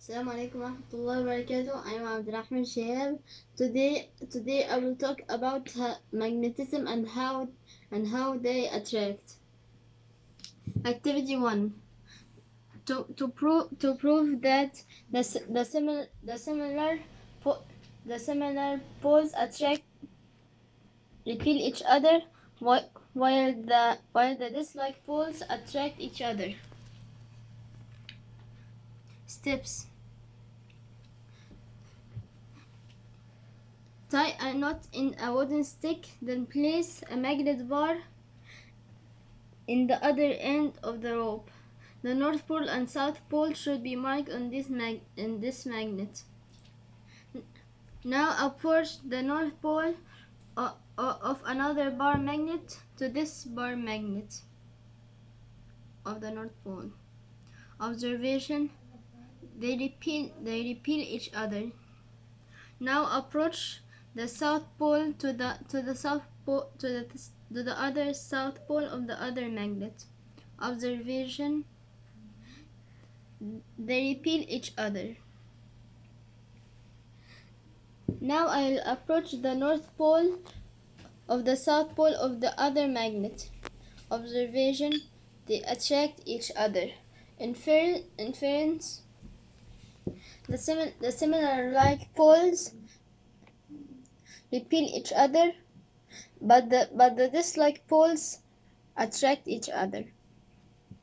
Assalamu alaikum warahmatullahi wabarakatuh. I am Abdurrahman Shihab. Today, today I will talk about magnetism and how and how they attract. Activity one. To to prove to prove that the the similar the similar the similar poles attract repel each other while the while the dislike poles attract each other. Steps. Tie a knot in a wooden stick, then place a magnet bar in the other end of the rope. The North Pole and South Pole should be marked on this mag- in this magnet. Now approach the North Pole o- o- of another bar magnet to this bar magnet of the North Pole. Observation: They repel they repel each other. Now approach the South Pole to the to the South Pole to the to the other South Pole of the other magnet. Observation: They repel each other. Now I'll approach the North Pole of the South Pole of the other magnet. Observation: They attract each other. Infer- inference: The, sim- the similar like poles repel each other, but the but the dislike poles attract each other.